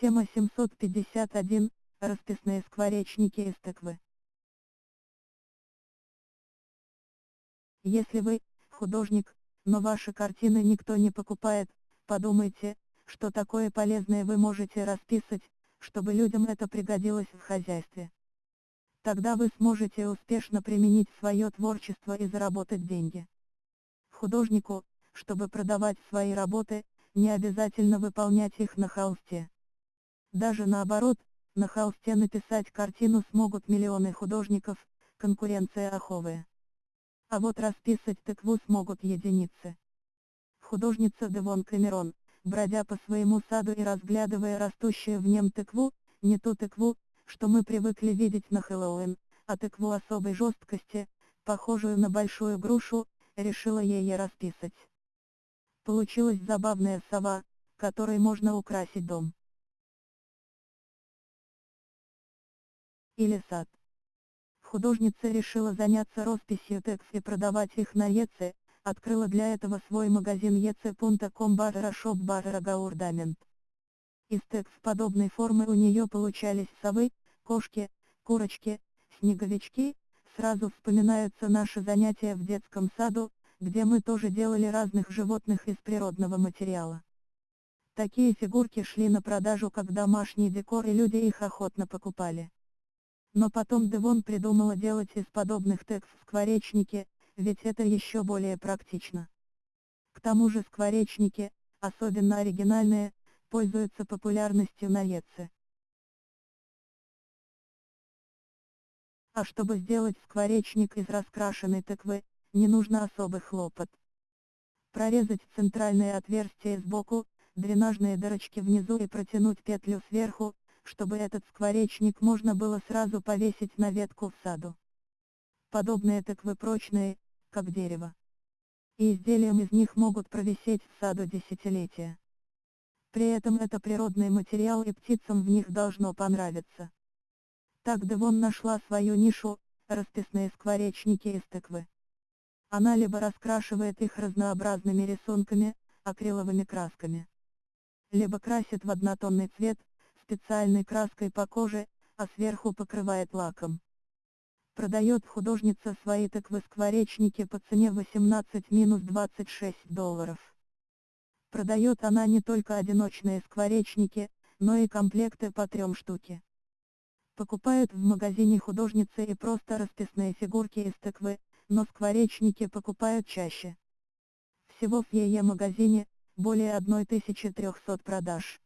Тема 751. Расписные скворечники из тыквы. Если вы, художник, но ваши картины никто не покупает, подумайте, что такое полезное вы можете расписать, чтобы людям это пригодилось в хозяйстве. Тогда вы сможете успешно применить свое творчество и заработать деньги. Художнику, чтобы продавать свои работы, не обязательно выполнять их на холсте. Даже наоборот, на холсте написать картину смогут миллионы художников, конкуренция аховая. А вот расписать тыкву смогут единицы. Художница Девон Камерон, бродя по своему саду и разглядывая растущую в нем тыкву, не ту тыкву, что мы привыкли видеть на Хэллоуин, а тыкву особой жесткости, похожую на большую грушу, решила ей расписать. Получилась забавная сова, которой можно украсить дом. Или сад. Художница решила заняться росписью текст и продавать их на Еце, открыла для этого свой магазин ece.com барра шоп барра гаурдамент. Из текст подобной формы у нее получались совы, кошки, курочки, снеговички, сразу вспоминаются наши занятия в детском саду, где мы тоже делали разных животных из природного материала. Такие фигурки шли на продажу как домашний декор и люди их охотно покупали. Но потом Девон придумала делать из подобных текст скворечники, ведь это еще более практично. К тому же скворечники, особенно оригинальные, пользуются популярностью на Еце. А чтобы сделать скворечник из раскрашенной тыквы, не нужно особый хлопот. Прорезать центральное отверстие сбоку, дренажные дырочки внизу и протянуть петлю сверху, чтобы этот скворечник можно было сразу повесить на ветку в саду. Подобные тыквы прочные, как дерево. И изделием из них могут провисеть в саду десятилетия. При этом это природный материал и птицам в них должно понравиться. Так Девон нашла свою нишу, расписные скворечники из тыквы. Она либо раскрашивает их разнообразными рисунками, акриловыми красками, либо красит в однотонный цвет, специальной краской по коже, а сверху покрывает лаком. Продает художница свои тыквы-скворечники по цене 18-26 долларов. Продает она не только одиночные скворечники, но и комплекты по трем штуки покупают в магазине художницы и просто расписные фигурки из тыквы, но скворечники покупают чаще. Всего в ее магазине, более 1300 продаж.